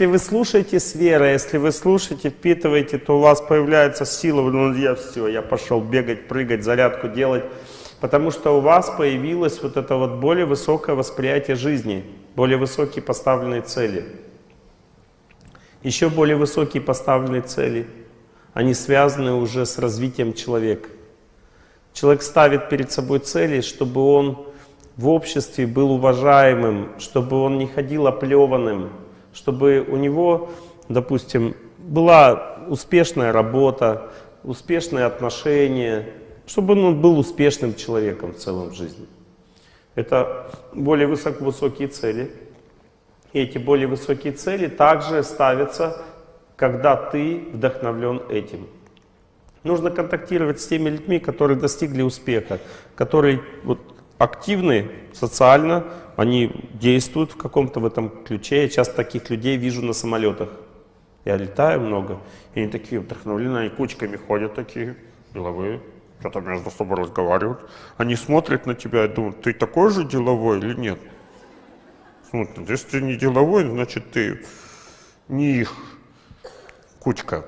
если вы слушаете с верой, если вы слушаете, впитываете, то у вас появляется сила, ну я все, я пошел бегать, прыгать, зарядку делать, потому что у вас появилось вот это вот более высокое восприятие жизни, более высокие поставленные цели. Еще более высокие поставленные цели, они связаны уже с развитием человека. Человек ставит перед собой цели, чтобы он в обществе был уважаемым, чтобы он не ходил оплеванным, чтобы у него, допустим, была успешная работа, успешные отношения, чтобы он был успешным человеком в целом в жизни. Это более высокие цели. И эти более высокие цели также ставятся, когда ты вдохновлен этим. Нужно контактировать с теми людьми, которые достигли успеха, которые вот, активны социально, они действуют в каком-то в этом ключе. Я часто таких людей вижу на самолетах. Я летаю много, и они такие вдохновлены, они кучками ходят такие, деловые, что-то между собой разговаривают. Они смотрят на тебя и думают, ты такой же деловой или нет? Смотрят, если ты не деловой, значит ты не их кучка.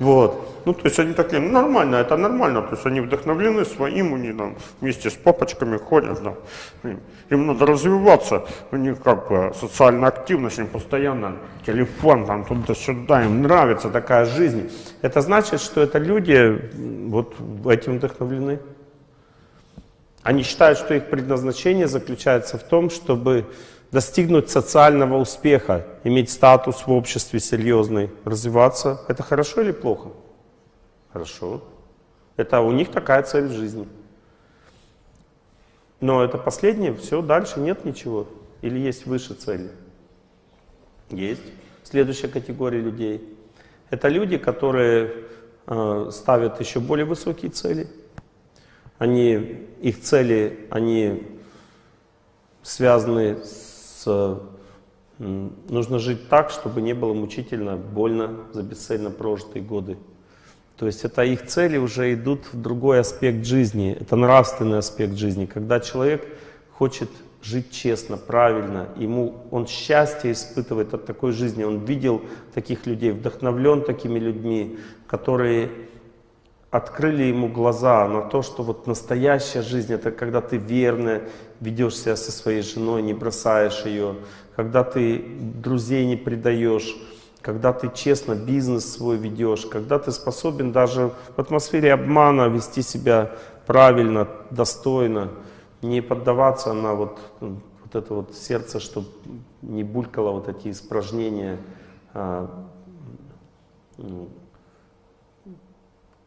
Вот. Ну, то есть они такие, ну, нормально, это нормально, то есть они вдохновлены своим, они там вместе с папочками ходят, да. им надо развиваться, у них как бы социальная активность, им постоянно телефон там туда-сюда, им нравится такая жизнь. Это значит, что это люди вот этим вдохновлены. Они считают, что их предназначение заключается в том, чтобы достигнуть социального успеха, иметь статус в обществе серьезный, развиваться, это хорошо или плохо? Хорошо. Это у них такая цель в жизни. Но это последнее, все, дальше нет ничего. Или есть выше цели? Есть. Следующая категория людей. Это люди, которые э, ставят еще более высокие цели. Они, их цели, они связаны с нужно жить так, чтобы не было мучительно, больно за бесцельно прожитые годы. То есть это их цели уже идут в другой аспект жизни, это нравственный аспект жизни, когда человек хочет жить честно, правильно, ему он счастье испытывает от такой жизни, он видел таких людей, вдохновлен такими людьми, которые открыли ему глаза на то, что вот настоящая жизнь это когда ты верно ведешь себя со своей женой, не бросаешь ее, когда ты друзей не предаешь, когда ты честно бизнес свой ведешь, когда ты способен даже в атмосфере обмана вести себя правильно, достойно, не поддаваться на вот, вот это вот сердце, чтобы не булькало вот эти испражнения, а,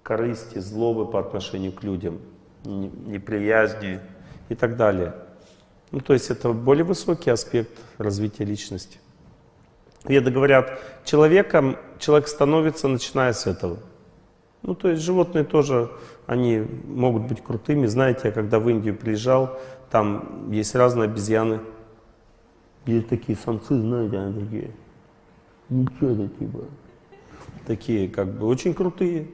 корысти, злобы по отношению к людям, неприязни и так далее. Ну, то есть это более высокий аспект развития личности. Веды говорят, человеком человек становится, начиная с этого. Ну, то есть животные тоже, они могут быть крутыми. Знаете, я когда в Индию приезжал, там есть разные обезьяны. Есть такие самцы, знаете, они такие, ничего типа, такие как бы очень крутые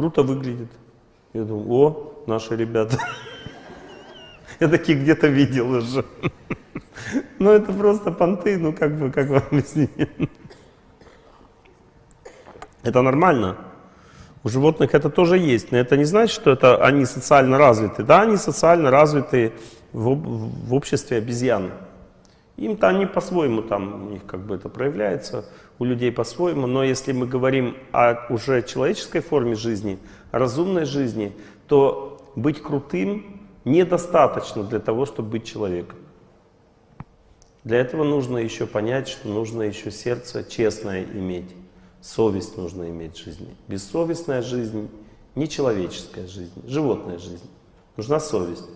круто выглядит. Я думаю, о, наши ребята. Я такие где-то видел уже. Ну это просто понты, ну как бы, как вам объяснить? Это нормально. У животных это тоже есть, но это не значит, что это они социально развиты. Да, они социально развиты в, в обществе обезьян. Им-то они по-своему там, у них как бы это проявляется, у людей по-своему, но если мы говорим о уже человеческой форме жизни, разумной жизни, то быть крутым недостаточно для того, чтобы быть человеком. Для этого нужно еще понять, что нужно еще сердце честное иметь, совесть нужно иметь в жизни. Бессовестная жизнь, нечеловеческая жизнь, животная жизнь. Нужна совесть.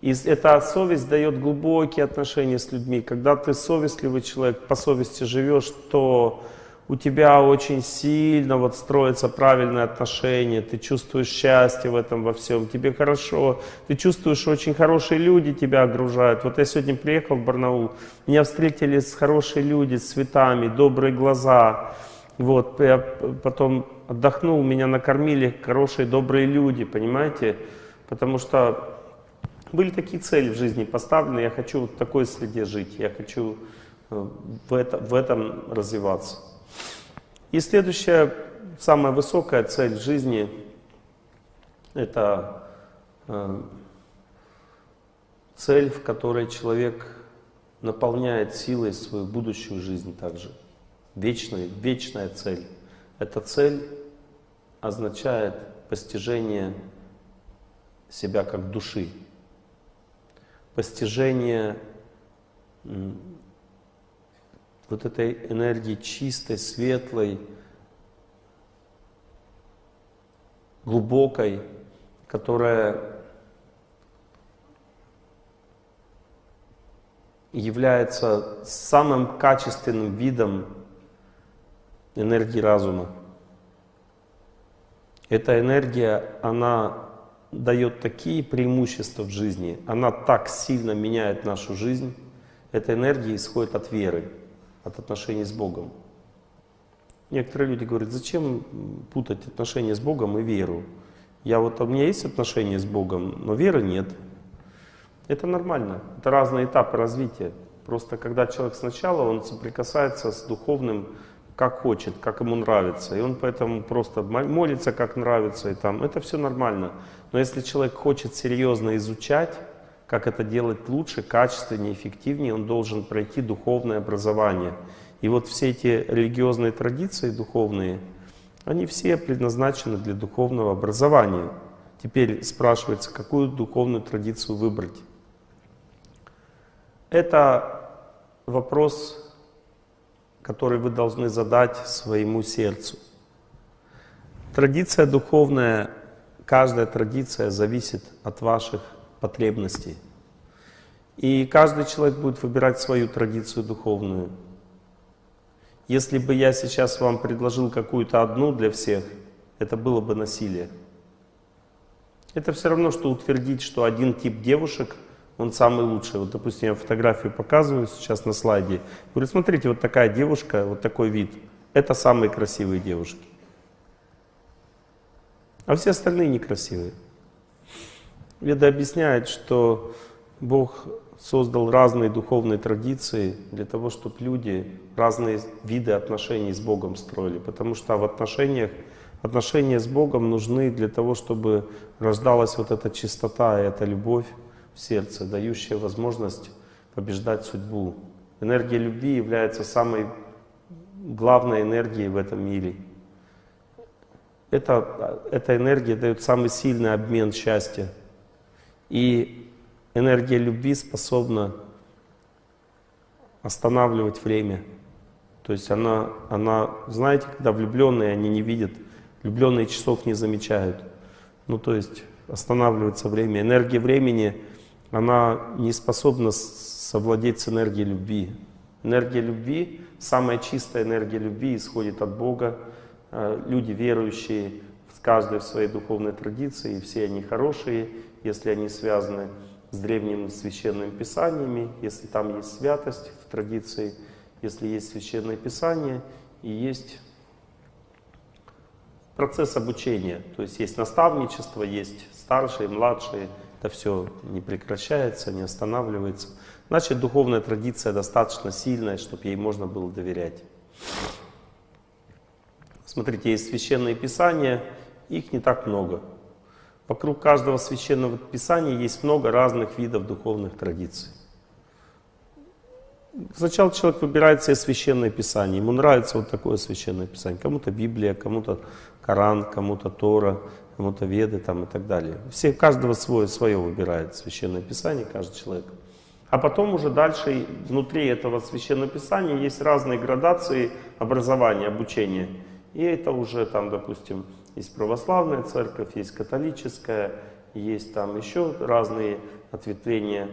И эта совесть дает глубокие отношения с людьми. Когда ты совестливый человек, по совести живешь, то у тебя очень сильно вот строятся правильные отношения, ты чувствуешь счастье в этом во всем, тебе хорошо, ты чувствуешь, очень хорошие люди тебя окружают. Вот я сегодня приехал в Барнаул, меня встретили с хорошие люди, с цветами, добрые глаза. Вот, я потом отдохнул, меня накормили хорошие, добрые люди, понимаете? Потому что были такие цели в жизни поставлены, я хочу вот в такой среде жить, я хочу э, в, это, в этом развиваться. И следующая, самая высокая цель в жизни — это э, цель, в которой человек наполняет силой свою будущую жизнь также. Вечная, вечная цель. Эта цель означает постижение себя как души, постижение вот этой энергии чистой, светлой, глубокой, которая является самым качественным видом энергии разума. Эта энергия, она дает такие преимущества в жизни, она так сильно меняет нашу жизнь. Эта энергия исходит от веры, от отношений с Богом. Некоторые люди говорят, зачем путать отношения с Богом и веру? Я вот, у меня есть отношения с Богом, но веры нет. Это нормально, это разные этапы развития. Просто когда человек сначала, он соприкасается с духовным как хочет, как ему нравится. И он поэтому просто молится, как нравится. И там. Это все нормально. Но если человек хочет серьезно изучать, как это делать лучше, качественнее, эффективнее, он должен пройти духовное образование. И вот все эти религиозные традиции духовные, они все предназначены для духовного образования. Теперь спрашивается, какую духовную традицию выбрать. Это вопрос который вы должны задать своему сердцу. Традиция духовная, каждая традиция зависит от ваших потребностей. И каждый человек будет выбирать свою традицию духовную. Если бы я сейчас вам предложил какую-то одну для всех, это было бы насилие. Это все равно, что утвердить, что один тип девушек – он самый лучший. Вот, допустим, я фотографию показываю сейчас на слайде. Говорю, смотрите, вот такая девушка, вот такой вид. Это самые красивые девушки. А все остальные некрасивые. Веда объясняет, что Бог создал разные духовные традиции для того, чтобы люди разные виды отношений с Богом строили. Потому что в отношениях, отношения с Богом нужны для того, чтобы рождалась вот эта чистота и эта любовь сердце, дающее возможность побеждать судьбу. Энергия любви является самой главной энергией в этом мире. Это, эта энергия дает самый сильный обмен счастья. И энергия любви способна останавливать время. То есть она, она, знаете, когда влюбленные, они не видят, влюбленные часов не замечают. Ну, то есть останавливается время. Энергия времени она не способна совладеть с энергией любви. Энергия любви, самая чистая энергия любви исходит от Бога. Э, люди верующие, каждый в своей духовной традиции, все они хорошие, если они связаны с древними священными писаниями, если там есть святость в традиции, если есть священное писание и есть процесс обучения. То есть есть наставничество, есть старшие, младшие, это все не прекращается, не останавливается. Значит, духовная традиция достаточно сильная, чтобы ей можно было доверять. Смотрите, есть священные писания, их не так много. Вокруг каждого священного писания есть много разных видов духовных традиций. Сначала человек выбирает себе священное писание, ему нравится вот такое священное писание. Кому-то Библия, кому-то Коран, кому-то Тора, кому-то Веды там, и так далее. Все, каждого свое, свое выбирает священное писание, каждый человек. А потом уже дальше внутри этого священного писания есть разные градации образования, обучения. И это уже там, допустим, есть православная церковь, есть католическая, есть там еще разные ответвления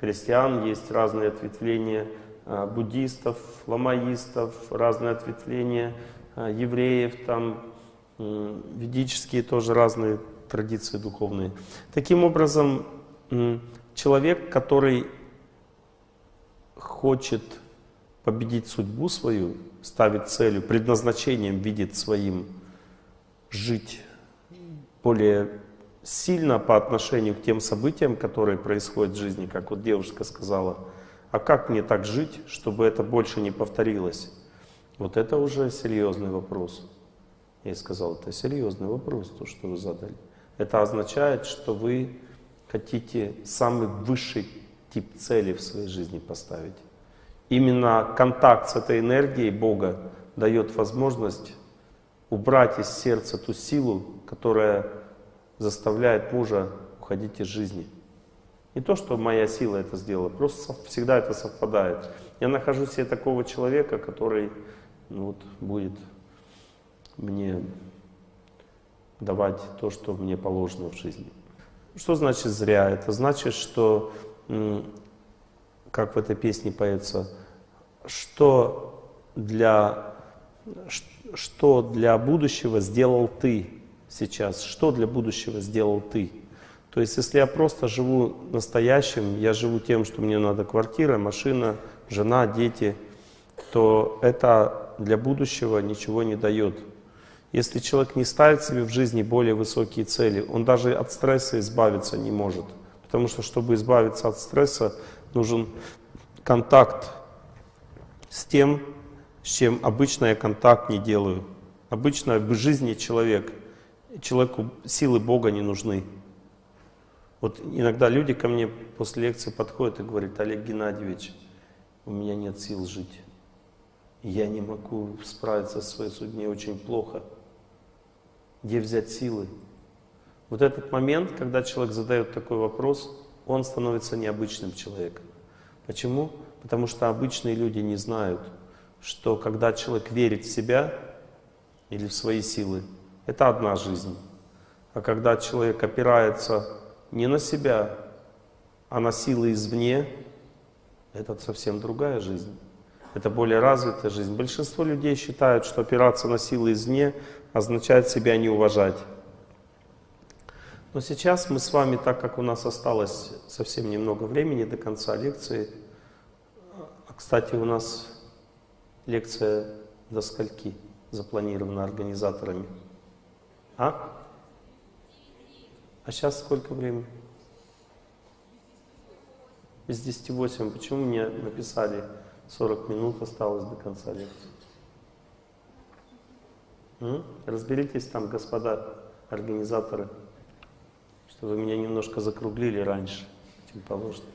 христиан, есть разные ответвления а, буддистов, ламаистов, разные ответвления а, евреев, там ведические тоже разные традиции духовные. Таким образом, человек, который хочет победить судьбу свою, ставит целью, предназначением видит своим жить более сильно по отношению к тем событиям, которые происходят в жизни, как вот девушка сказала, А как мне так жить, чтобы это больше не повторилось? Вот это уже серьезный вопрос. Я сказал, это серьезный вопрос, то, что вы задали. Это означает, что вы хотите самый высший тип цели в своей жизни поставить. Именно контакт с этой энергией Бога дает возможность убрать из сердца ту силу, которая заставляет мужа уходить из жизни. Не то, что моя сила это сделала, просто всегда это совпадает. Я нахожу себе такого человека, который ну, вот, будет мне давать то, что мне положено в жизни. Что значит зря? Это значит, что, как в этой песне поется, что для, что для будущего сделал ты сейчас, что для будущего сделал ты. То есть, если я просто живу настоящим, я живу тем, что мне надо квартира, машина, жена, дети, то это для будущего ничего не дает. Если человек не ставит себе в жизни более высокие цели, он даже от стресса избавиться не может. Потому что, чтобы избавиться от стресса, нужен контакт с тем, с чем обычно я контакт не делаю. Обычно в жизни человек, человеку силы Бога не нужны. Вот иногда люди ко мне после лекции подходят и говорят, Олег Геннадьевич, у меня нет сил жить. Я не могу справиться со своей судьбой, очень плохо. Где взять силы? Вот этот момент, когда человек задает такой вопрос, он становится необычным человеком. Почему? Потому что обычные люди не знают, что когда человек верит в себя или в свои силы, это одна жизнь. А когда человек опирается не на себя, а на силы извне, это совсем другая жизнь. Это более развитая жизнь. Большинство людей считают, что опираться на силы извне означает себя не уважать. Но сейчас мы с вами, так как у нас осталось совсем немного времени до конца лекции, а, кстати, у нас лекция до скольки запланирована организаторами? А? А сейчас сколько времени? Без 10 8. Почему мне написали 40 минут осталось до конца лекции? Разберитесь там, господа организаторы, что вы меня немножко закруглили раньше, чем положено.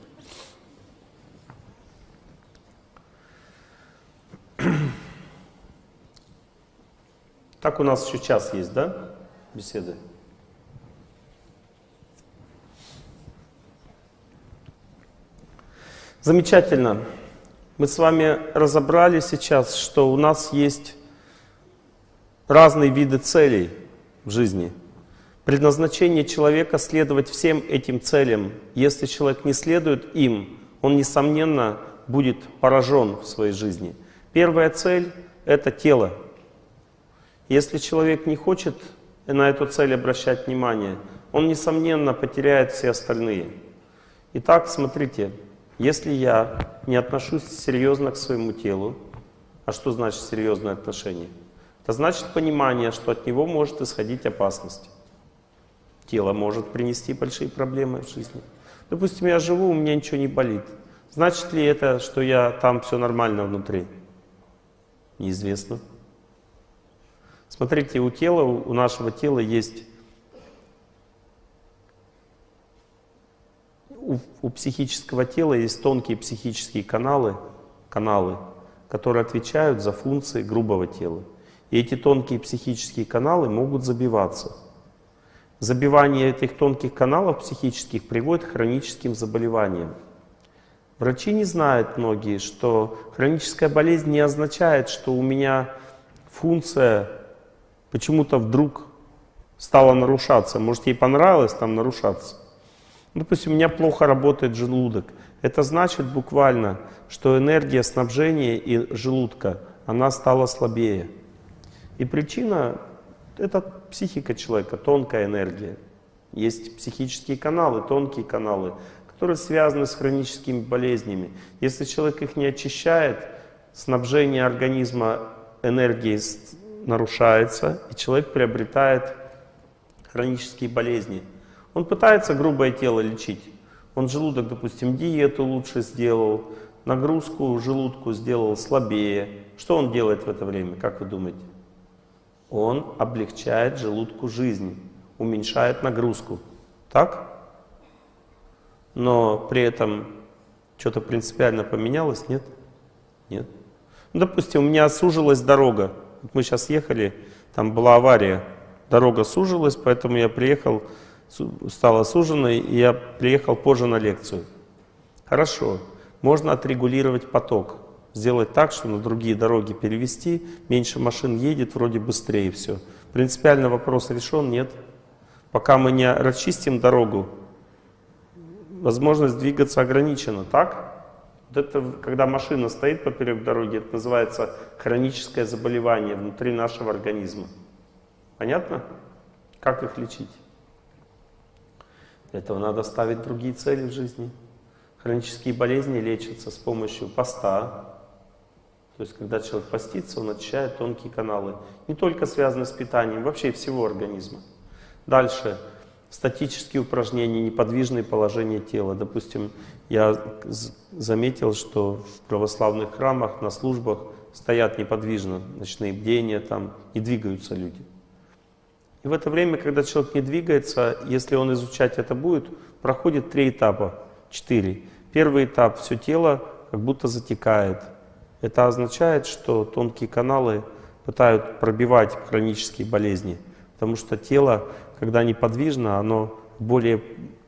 Так у нас еще час есть, да, беседы? Замечательно. Мы с вами разобрали сейчас, что у нас есть разные виды целей в жизни. Предназначение человека следовать всем этим целям. Если человек не следует им, он, несомненно, будет поражен в своей жизни. Первая цель — это тело. Если человек не хочет на эту цель обращать внимание, он, несомненно, потеряет все остальные. Итак, смотрите, если я не отношусь серьезно к своему телу, а что значит серьезное отношение? Это значит понимание, что от него может исходить опасность. Тело может принести большие проблемы в жизни. Допустим, я живу, у меня ничего не болит. Значит ли это, что я там все нормально внутри? Неизвестно. Смотрите, у тела, у нашего тела есть у, у психического тела есть тонкие психические каналы, каналы, которые отвечают за функции грубого тела. И эти тонкие психические каналы могут забиваться. Забивание этих тонких каналов психических приводит к хроническим заболеваниям. Врачи не знают многие, что хроническая болезнь не означает, что у меня функция почему-то вдруг стала нарушаться. Может, ей понравилось там нарушаться. Допустим, у меня плохо работает желудок. Это значит буквально, что энергия снабжения и желудка, она стала слабее. И причина — это психика человека, тонкая энергия. Есть психические каналы, тонкие каналы, которые связаны с хроническими болезнями. Если человек их не очищает, снабжение организма энергией нарушается, и человек приобретает хронические болезни — он пытается грубое тело лечить. Он желудок, допустим, диету лучше сделал, нагрузку желудку сделал слабее. Что он делает в это время, как вы думаете? Он облегчает желудку жизнь, уменьшает нагрузку. Так? Но при этом что-то принципиально поменялось, нет? Нет. Ну, допустим, у меня сужилась дорога. Мы сейчас ехали, там была авария, дорога сужилась, поэтому я приехал, стала суженной, и я приехал позже на лекцию. Хорошо, можно отрегулировать поток, сделать так, что на другие дороги перевести, меньше машин едет, вроде быстрее все. Принципиально вопрос решен, нет. Пока мы не расчистим дорогу, возможность двигаться ограничена, так? Вот это, когда машина стоит поперек дороги, это называется хроническое заболевание внутри нашего организма. Понятно? Как их лечить? Для этого надо ставить другие цели в жизни. Хронические болезни лечатся с помощью поста. То есть, когда человек постится, он очищает тонкие каналы. Не только связаны с питанием, вообще всего организма. Дальше. Статические упражнения, неподвижные положения тела. Допустим, я заметил, что в православных храмах, на службах стоят неподвижно, ночные бдения, там не двигаются люди. И в это время, когда человек не двигается, если он изучать это будет, проходит три этапа, четыре. Первый этап – все тело как будто затекает. Это означает, что тонкие каналы пытают пробивать хронические болезни, потому что тело, когда неподвижно, оно более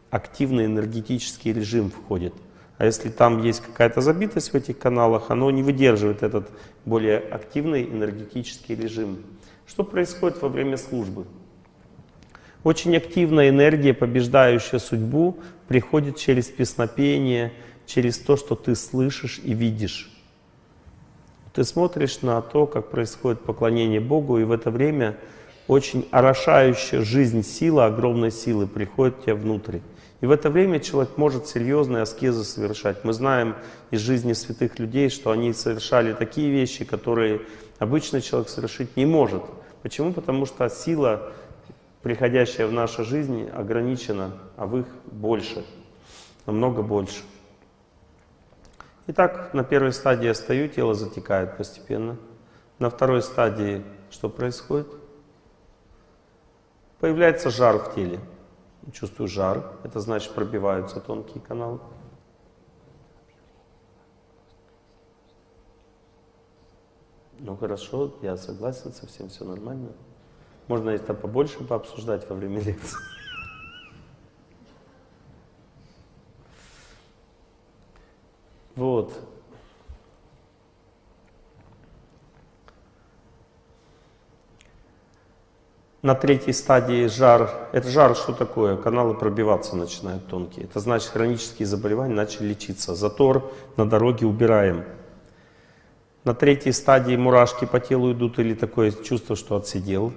активный энергетический режим входит. А если там есть какая-то забитость в этих каналах, оно не выдерживает этот более активный энергетический режим. Что происходит во время службы? Очень активная энергия, побеждающая судьбу, приходит через песнопение, через то, что ты слышишь и видишь. Ты смотришь на то, как происходит поклонение Богу, и в это время очень орошающая жизнь сила, огромной силы приходит тебе внутрь. И в это время человек может серьезные аскезы совершать. Мы знаем из жизни святых людей, что они совершали такие вещи, которые обычный человек совершить не может. Почему? Потому что сила приходящая в нашу жизнь ограничена, а в их больше, намного больше. Итак, на первой стадии я стою, тело затекает постепенно. На второй стадии что происходит? Появляется жар в теле. Чувствую жар, это значит пробиваются тонкие каналы. Ну хорошо, я согласен со всем, все нормально. Можно это побольше пообсуждать во время лекции. Вот. На третьей стадии жар. Это жар что такое? Каналы пробиваться начинают тонкие. Это значит хронические заболевания начали лечиться. Затор на дороге убираем. На третьей стадии мурашки по телу идут или такое чувство, что отсидел.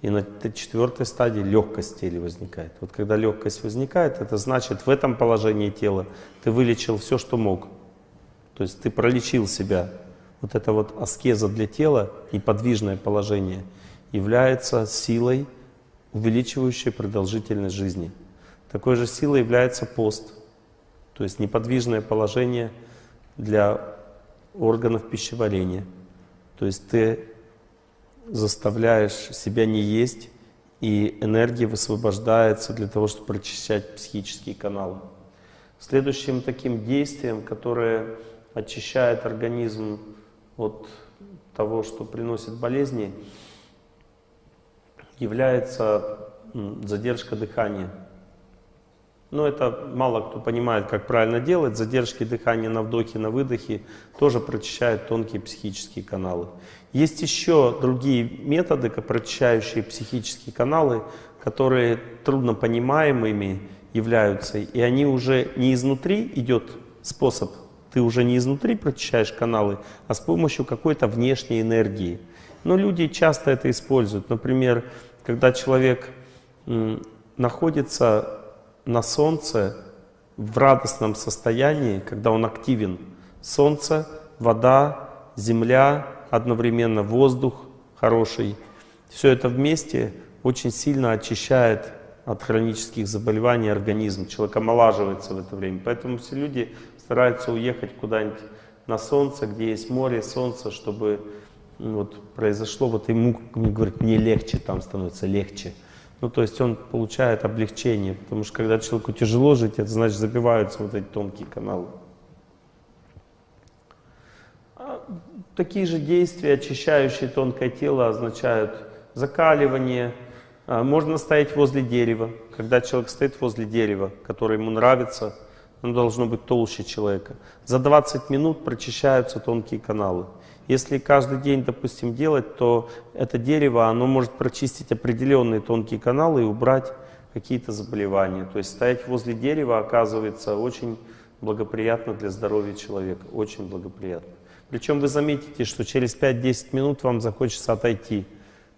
И на четвертой стадии легкость тела возникает. Вот когда легкость возникает, это значит в этом положении тела ты вылечил все, что мог. То есть ты пролечил себя. Вот это вот аскеза для тела, неподвижное положение, является силой, увеличивающей продолжительность жизни. Такой же силой является пост. То есть неподвижное положение для органов пищеварения. То есть ты заставляешь себя не есть, и энергия высвобождается для того, чтобы прочищать психические каналы. Следующим таким действием, которое очищает организм от того, что приносит болезни, является задержка дыхания. Но это мало кто понимает, как правильно делать. Задержки дыхания на вдохе, на выдохе тоже прочищают тонкие психические каналы. Есть еще другие методы, прочищающие психические каналы, которые трудно понимаемыми являются. И они уже не изнутри идет способ, ты уже не изнутри прочищаешь каналы, а с помощью какой-то внешней энергии. Но люди часто это используют. Например, когда человек находится на солнце в радостном состоянии, когда он активен. Солнце, вода, земля, одновременно воздух хороший. Все это вместе очень сильно очищает от хронических заболеваний организм. Человек омолаживается в это время. Поэтому все люди стараются уехать куда-нибудь на солнце, где есть море, солнце, чтобы ну, вот, произошло, вот ему, говорит, мне легче там становится, легче. Ну, то есть он получает облегчение, потому что когда человеку тяжело жить, это значит забиваются вот эти тонкие каналы. А такие же действия, очищающие тонкое тело, означают закаливание. А, можно стоять возле дерева. Когда человек стоит возле дерева, которое ему нравится, оно должно быть толще человека. За 20 минут прочищаются тонкие каналы. Если каждый день, допустим, делать, то это дерево, оно может прочистить определенные тонкие каналы и убрать какие-то заболевания. То есть стоять возле дерева оказывается очень благоприятно для здоровья человека, очень благоприятно. Причем вы заметите, что через 5-10 минут вам захочется отойти.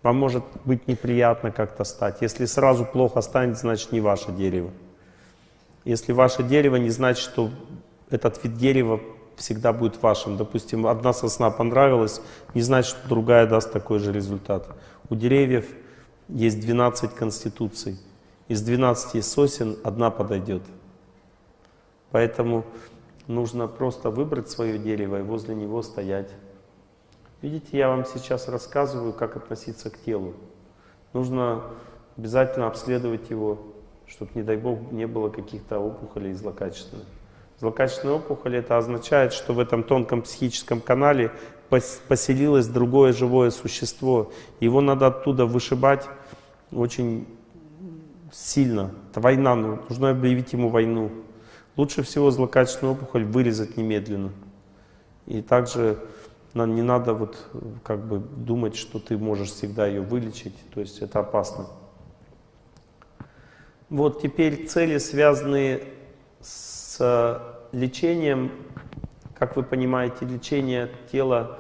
Вам может быть неприятно как-то стать. Если сразу плохо станет, значит не ваше дерево. Если ваше дерево, не значит, что этот вид дерева всегда будет вашим. Допустим, одна сосна понравилась, не значит, что другая даст такой же результат. У деревьев есть 12 конституций. Из 12 сосен одна подойдет. Поэтому нужно просто выбрать свое дерево и возле него стоять. Видите, я вам сейчас рассказываю, как относиться к телу. Нужно обязательно обследовать его, чтобы, не дай бог, не было каких-то опухолей злокачественных. Злокачественная опухоль это означает, что в этом тонком психическом канале поселилось другое живое существо. Его надо оттуда вышибать очень сильно. Это война, нужно объявить ему войну. Лучше всего злокачественную опухоль вырезать немедленно. И также не надо вот как бы думать, что ты можешь всегда ее вылечить, то есть это опасно. Вот теперь цели, связанные с лечением, как вы понимаете, лечение тела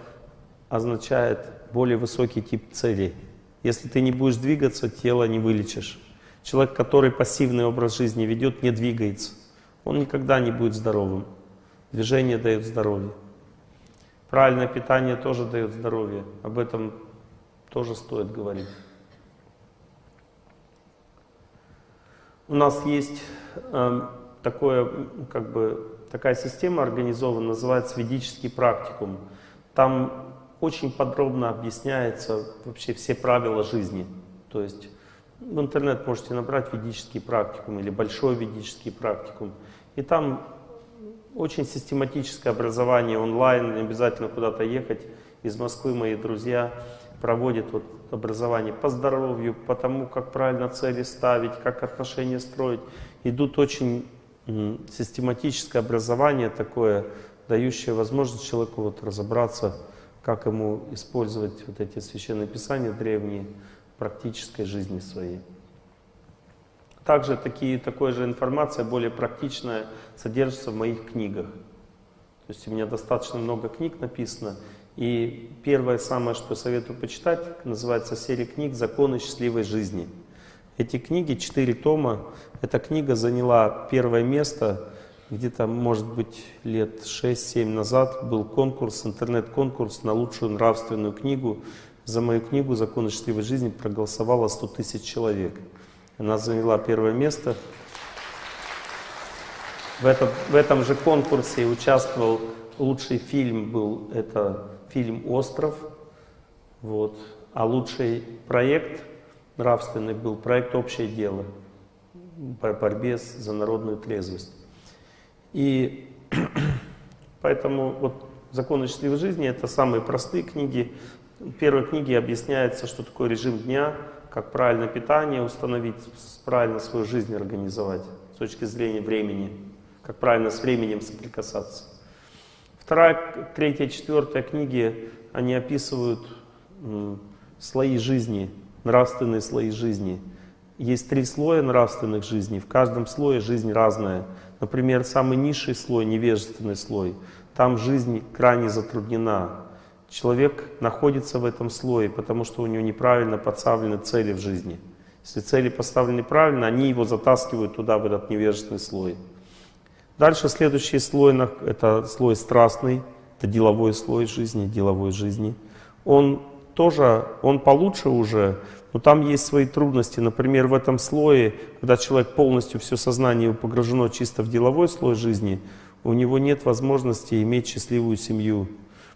означает более высокий тип целей. Если ты не будешь двигаться, тело не вылечишь. Человек, который пассивный образ жизни ведет, не двигается. Он никогда не будет здоровым. Движение дает здоровье. Правильное питание тоже дает здоровье. Об этом тоже стоит говорить. У нас есть э, такое, как бы, такая система организована, называется ведический практикум. Там очень подробно объясняется вообще все правила жизни. То есть в интернет можете набрать ведический практикум или большой ведический практикум. И там очень систематическое образование онлайн, не обязательно куда-то ехать. Из Москвы мои друзья проводят вот образование по здоровью, по тому, как правильно цели ставить, как отношения строить. Идут очень систематическое образование такое, дающее возможность человеку вот разобраться, как ему использовать вот эти священные писания древние в практической жизни своей. Также такие, такая же информация, более практичная, содержится в моих книгах. То есть у меня достаточно много книг написано. И первое самое, что советую почитать, называется серия книг «Законы счастливой жизни». Эти книги, четыре тома, эта книга заняла первое место, где-то, может быть, лет 6-7 назад был конкурс, интернет-конкурс на лучшую нравственную книгу. За мою книгу «Законы счастливой жизни» проголосовало 100 тысяч человек. Она заняла первое место. В, этот, в этом же конкурсе участвовал лучший фильм, был это фильм «Остров». Вот. А лучший проект нравственный был проект «Общее дело» по борьбе за народную трезвость. И поэтому вот «Законы счастливой жизни» — это самые простые книги. В первой книге объясняется, что такое режим дня, как правильно питание установить, правильно свою жизнь организовать с точки зрения времени, как правильно с временем соприкасаться. Вторая, третья, четвертая книги, они описывают слои жизни, нравственные слои жизни. Есть три слоя нравственных жизней, в каждом слое жизнь разная. Например, самый низший слой, невежественный слой, там жизнь крайне затруднена. Человек находится в этом слое, потому что у него неправильно подставлены цели в жизни. Если цели поставлены правильно, они его затаскивают туда, в этот невежественный слой. Дальше следующий слой, это слой страстный, это деловой слой жизни, деловой жизни. Он тоже, он получше уже, но там есть свои трудности. Например, в этом слое, когда человек полностью, все сознание погружено чисто в деловой слой жизни, у него нет возможности иметь счастливую семью,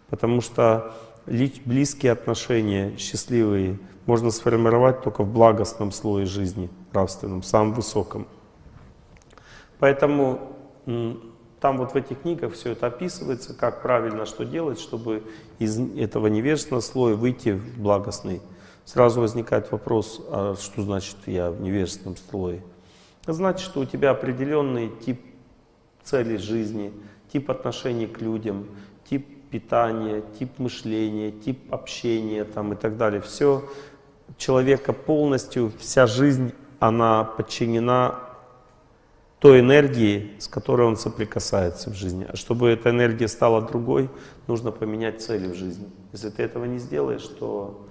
потому что близкие отношения, счастливые, можно сформировать только в благостном слое жизни, нравственном, самом высоком. Поэтому там вот в этих книгах все это описывается, как правильно что делать, чтобы из этого невежественного слоя выйти в благостный. Сразу возникает вопрос, а что значит я в невежественном слое? значит, что у тебя определенный тип цели жизни, тип отношений к людям, тип питания, тип мышления, тип общения там, и так далее. Все человека полностью, вся жизнь, она подчинена той энергии, с которой он соприкасается в жизни. А чтобы эта энергия стала другой, нужно поменять цели в жизни. Если ты этого не сделаешь, то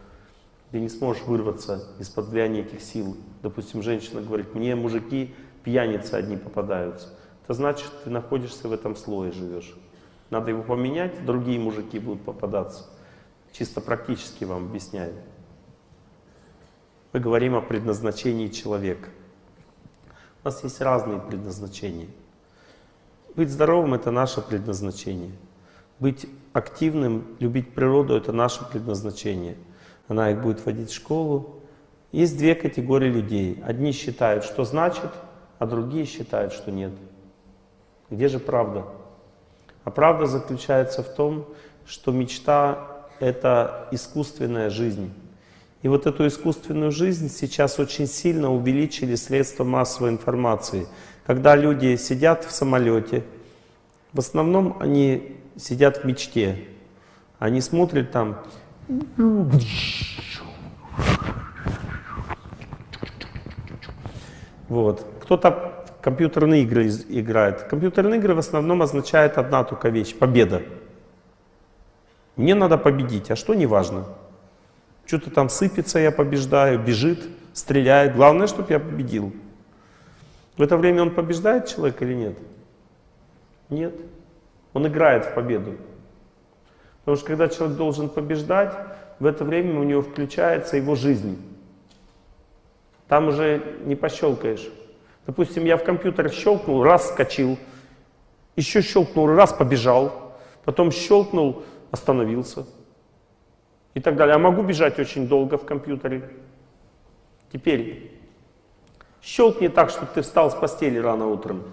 ты не сможешь вырваться из-под влияния этих сил. Допустим, женщина говорит, мне мужики пьяницы одни попадаются. Это значит, ты находишься в этом слое, живешь. Надо его поменять, другие мужики будут попадаться. Чисто практически вам объясняю. Мы говорим о предназначении человека. У нас есть разные предназначения. Быть здоровым — это наше предназначение. Быть активным, любить природу — это наше предназначение. Она их будет водить в школу. Есть две категории людей. Одни считают, что значит, а другие считают, что нет. Где же правда? А правда заключается в том, что мечта — это искусственная жизнь. И вот эту искусственную жизнь сейчас очень сильно увеличили средства массовой информации. Когда люди сидят в самолете, в основном они сидят в мечте. Они смотрят там... Вот. Кто-то компьютерные игры играет. Компьютерные игры в основном означает одна только вещь — победа. Мне надо победить, а что не важно. Что-то там сыпется, я побеждаю, бежит, стреляет. Главное, чтобы я победил. В это время он побеждает человек или нет? Нет. Он играет в победу. Потому что когда человек должен побеждать, в это время у него включается его жизнь. Там уже не пощелкаешь. Допустим, я в компьютере щелкнул, раз скочил, еще щелкнул, раз побежал, потом щелкнул, остановился и так далее. А могу бежать очень долго в компьютере. Теперь щелкни так, чтобы ты встал с постели рано утром.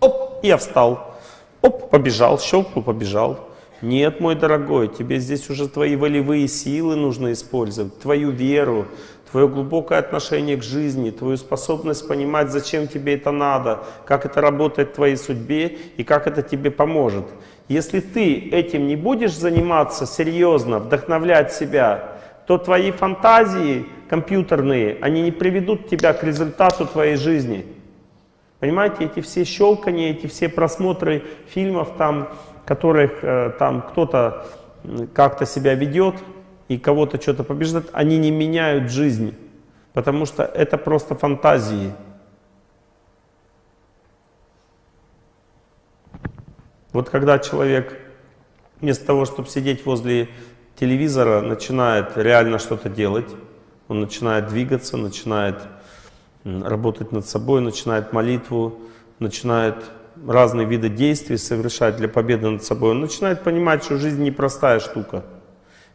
Оп, я встал. Оп, побежал, щелкнул, побежал. Нет, мой дорогой, тебе здесь уже твои волевые силы нужно использовать, твою веру, твое глубокое отношение к жизни, твою способность понимать, зачем тебе это надо, как это работает в твоей судьбе и как это тебе поможет. Если ты этим не будешь заниматься серьезно, вдохновлять себя, то твои фантазии компьютерные, они не приведут тебя к результату твоей жизни. Понимаете, эти все щелкания, эти все просмотры фильмов, там, которых э, там кто-то как-то себя ведет и кого-то что-то побеждает, они не меняют жизнь, потому что это просто фантазии. Вот когда человек вместо того, чтобы сидеть возле телевизора, начинает реально что-то делать, он начинает двигаться, начинает работать над собой, начинает молитву, начинает разные виды действий совершать для победы над собой, он начинает понимать, что жизнь непростая штука.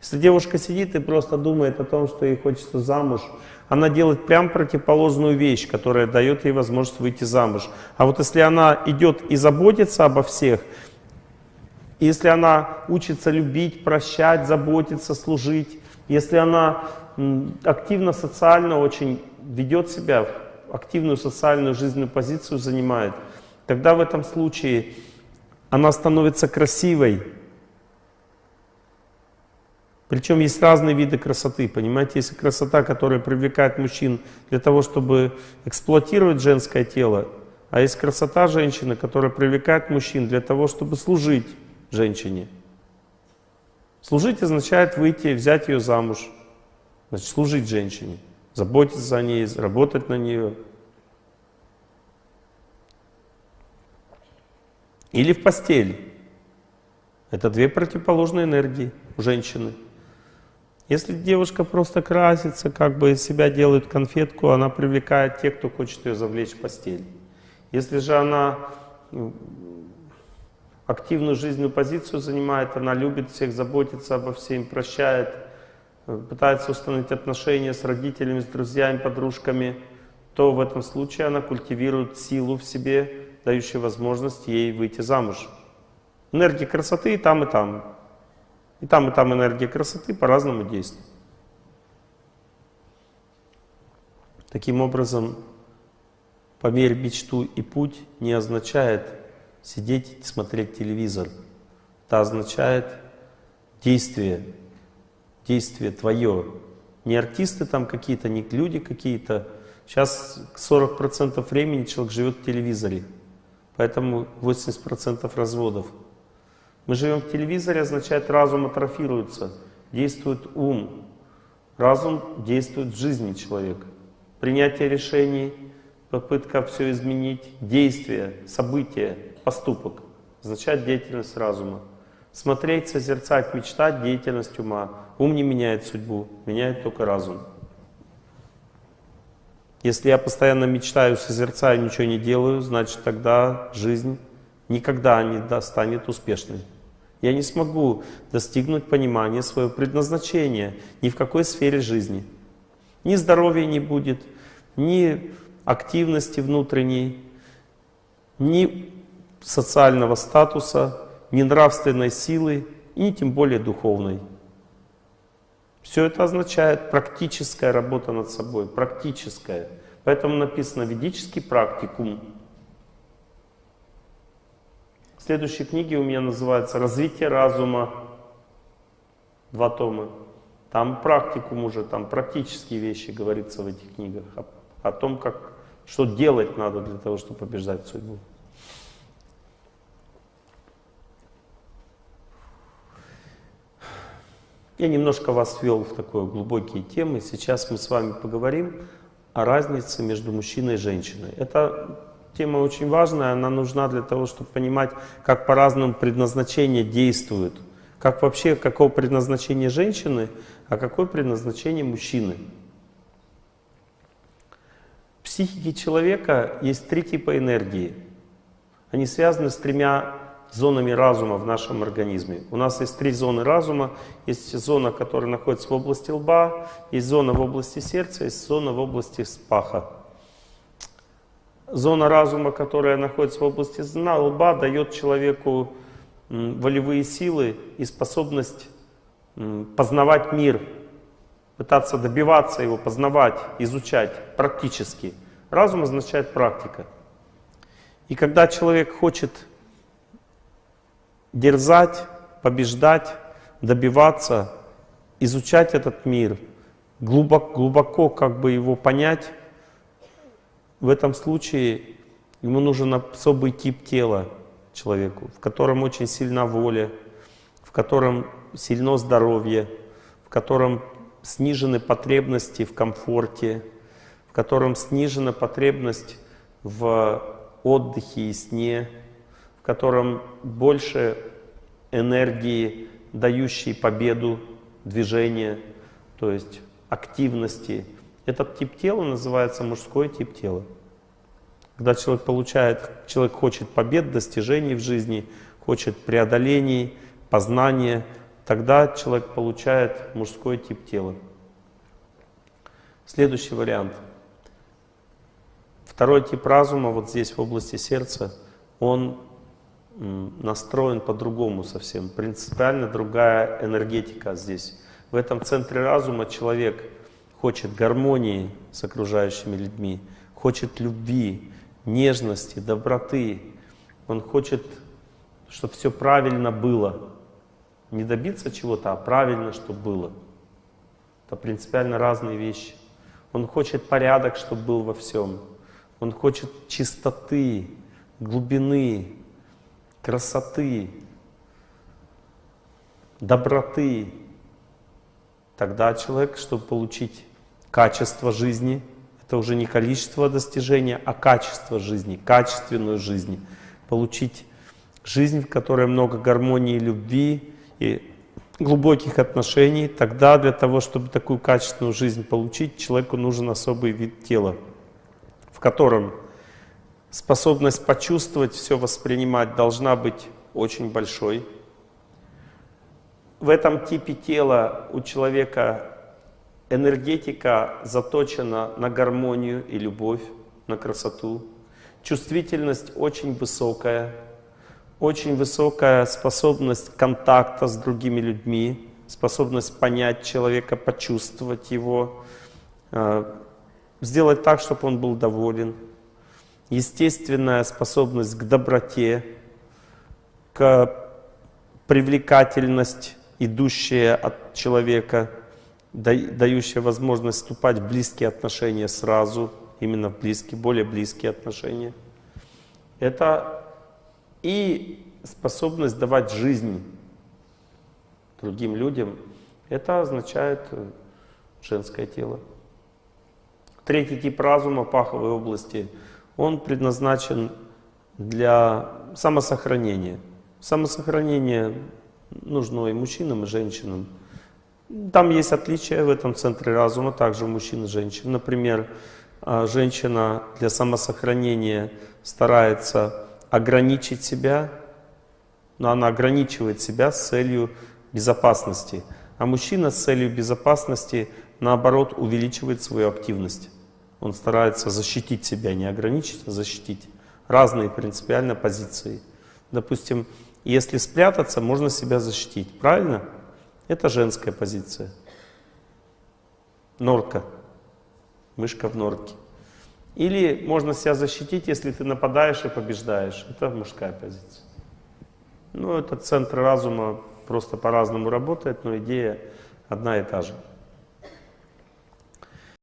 Если девушка сидит и просто думает о том, что ей хочется замуж, она делает прям противоположную вещь, которая дает ей возможность выйти замуж. А вот если она идет и заботится обо всех, если она учится любить, прощать, заботиться, служить, если она активно социально очень ведет себя, активную социальную жизненную позицию занимает, тогда в этом случае она становится красивой. Причем есть разные виды красоты, понимаете? Есть красота, которая привлекает мужчин для того, чтобы эксплуатировать женское тело, а есть красота женщины, которая привлекает мужчин для того, чтобы служить женщине. Служить означает выйти, взять ее замуж. Значит, служить женщине, заботиться о ней, работать на нее. Или в постель. Это две противоположные энергии у женщины. Если девушка просто красится, как бы из себя делает конфетку, она привлекает тех, кто хочет ее завлечь в постель. Если же она активную жизненную позицию занимает, она любит всех, заботится обо всем, прощает, э, пытается установить отношения с родителями, с друзьями, подружками, то в этом случае она культивирует силу в себе, дающую возможность ей выйти замуж. Энергия красоты и там, и там. И там, и там энергия красоты по-разному действует. Таким образом, померь мечту и путь не означает сидеть и смотреть телевизор. Это означает действие, действие твое. Не артисты там какие-то, не люди какие-то. Сейчас 40% времени человек живет в телевизоре, поэтому 80% разводов. Мы живем в телевизоре, означает разум атрофируется, действует ум. Разум действует в жизни человека. Принятие решений, попытка все изменить, действие, события, поступок означает деятельность разума. Смотреть, созерцать, мечтать — деятельность ума. Ум не меняет судьбу, меняет только разум. Если я постоянно мечтаю, созерцаю, ничего не делаю, значит тогда жизнь никогда не станет успешной. Я не смогу достигнуть понимания своего предназначения ни в какой сфере жизни. Ни здоровья не будет, ни активности внутренней, ни социального статуса, ни нравственной силы, и тем более духовной. Все это означает практическая работа над собой, практическая. Поэтому написано ведический практикум. Следующие книги у меня называются «Развитие разума». Два тома. Там практикум уже, там практические вещи говорится в этих книгах. О, о том, как, что делать надо для того, чтобы побеждать судьбу. Я немножко вас ввел в такие глубокие темы. Сейчас мы с вами поговорим о разнице между мужчиной и женщиной. Это Тема очень важная, она нужна для того, чтобы понимать, как по-разному предназначение действует. Как вообще, какое предназначение женщины, а какое предназначение мужчины. В психике человека есть три типа энергии. Они связаны с тремя зонами разума в нашем организме. У нас есть три зоны разума. Есть зона, которая находится в области лба, есть зона в области сердца, есть зона в области спаха. Зона разума, которая находится в области лба, дает человеку волевые силы и способность познавать мир, пытаться добиваться его, познавать, изучать практически. Разум означает практика. И когда человек хочет дерзать, побеждать, добиваться, изучать этот мир, глубоко, глубоко как бы его понять, в этом случае ему нужен особый тип тела человеку, в котором очень сильна воля, в котором сильно здоровье, в котором снижены потребности в комфорте, в котором снижена потребность в отдыхе и сне, котором больше энергии, дающей победу, движения, то есть активности, этот тип тела называется мужской тип тела. Когда человек получает, человек хочет побед, достижений в жизни, хочет преодолений, познания, тогда человек получает мужской тип тела. Следующий вариант. Второй тип разума, вот здесь в области сердца, он настроен по-другому совсем. Принципиально другая энергетика здесь. В этом центре разума человек хочет гармонии с окружающими людьми, хочет любви, нежности, доброты. Он хочет, чтобы все правильно было. Не добиться чего-то, а правильно, чтобы было. Это принципиально разные вещи. Он хочет порядок, чтобы был во всем. Он хочет чистоты, глубины, красоты, доброты. Тогда человек, чтобы получить качество жизни. Это уже не количество достижения, а качество жизни, качественную жизнь. Получить жизнь, в которой много гармонии, любви и глубоких отношений. Тогда для того, чтобы такую качественную жизнь получить, человеку нужен особый вид тела, в котором Способность почувствовать, все воспринимать должна быть очень большой. В этом типе тела у человека энергетика заточена на гармонию и любовь, на красоту. Чувствительность очень высокая, очень высокая способность контакта с другими людьми, способность понять человека, почувствовать его, э, сделать так, чтобы он был доволен. Естественная способность к доброте, к привлекательность, идущая от человека, дающая возможность вступать в близкие отношения сразу, именно в близкие, более близкие отношения. Это и способность давать жизнь другим людям, это означает э, женское тело. Третий тип разума паховой области, он предназначен для самосохранения. Самосохранение нужно и мужчинам, и женщинам. Там есть отличия в этом центре разума, также мужчин и женщин. Например, а, женщина для самосохранения старается ограничить себя, но она ограничивает себя с целью безопасности. А мужчина с целью безопасности, наоборот, увеличивает свою активность. Он старается защитить себя, не ограничить, а защитить. Разные принципиально позиции. Допустим, если спрятаться, можно себя защитить. Правильно? Это женская позиция. Норка. Мышка в норке. Или можно себя защитить, если ты нападаешь и побеждаешь. Это мужская позиция. Ну, это центр разума просто по-разному работает, но идея одна и та же.